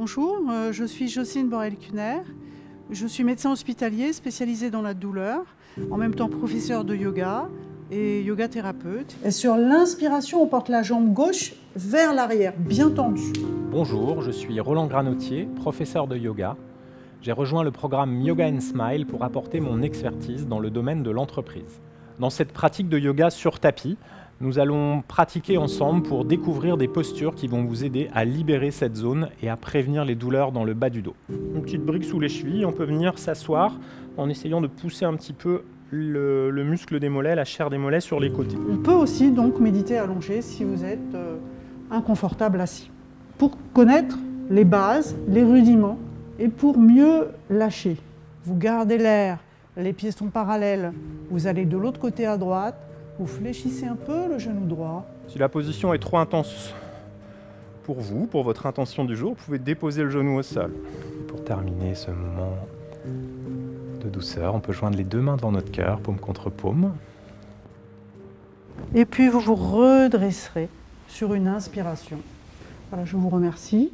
Bonjour, euh, je suis Jocelyne Borel-Cuner. Je suis médecin hospitalier spécialisé dans la douleur, en même temps professeur de yoga et yoga thérapeute. Et sur l'inspiration, on porte la jambe gauche vers l'arrière, bien tendue. Bonjour, je suis Roland Granotier, professeur de yoga. J'ai rejoint le programme Yoga and Smile pour apporter mon expertise dans le domaine de l'entreprise. Dans cette pratique de yoga sur tapis, nous allons pratiquer ensemble pour découvrir des postures qui vont vous aider à libérer cette zone et à prévenir les douleurs dans le bas du dos. Une petite brique sous les chevilles, on peut venir s'asseoir en essayant de pousser un petit peu le, le, muscle des mollets, la chair des mollets sur les côtés. On peut aussi donc méditer allongé si vous êtes euh, inconfortable assis. Pour connaître les bases, les rudiments et pour mieux lâcher. Vous gardez l'air, les pieds sont parallèles, vous allez de l'autre côté à droite, vous fléchissez un peu le genou droit. Si la position est trop intense pour vous, pour votre intention du jour, vous pouvez déposer le genou au sol. Pour terminer ce moment de douceur, on peut joindre les deux mains devant notre cœur, paume contre paume. Et puis vous vous redresserez sur une inspiration. Voilà, je vous remercie.